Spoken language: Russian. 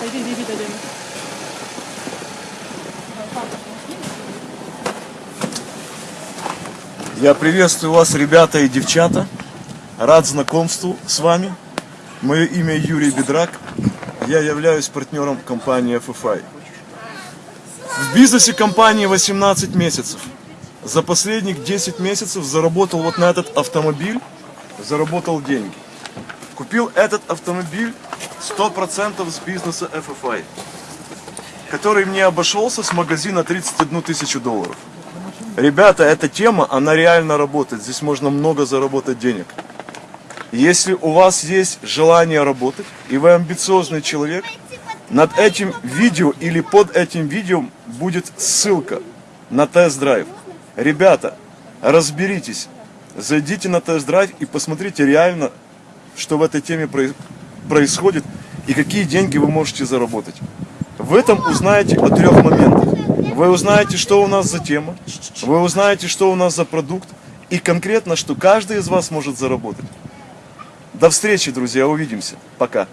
Пойди, иди, дадим. Я приветствую вас, ребята и девчата. Рад знакомству с вами. Мое имя Юрий Бедрак. Я являюсь партнером компании FFI. В бизнесе компании 18 месяцев. За последних 10 месяцев заработал вот на этот автомобиль, заработал деньги. Купил этот автомобиль 100% с бизнеса FFI, который мне обошелся с магазина 31 тысячу долларов. Ребята, эта тема, она реально работает. Здесь можно много заработать денег. Если у вас есть желание работать, и вы амбициозный человек, над этим видео или под этим видео будет ссылка на тест-драйв. Ребята, разберитесь, зайдите на тест-драйв и посмотрите реально, что в этой теме проис- происходит и какие деньги вы можете заработать. В этом узнаете о трех моментах. Вы узнаете, что у нас за тема, вы узнаете, что у нас за продукт, и конкретно, что каждый из вас может заработать. До встречи, друзья, увидимся. Пока.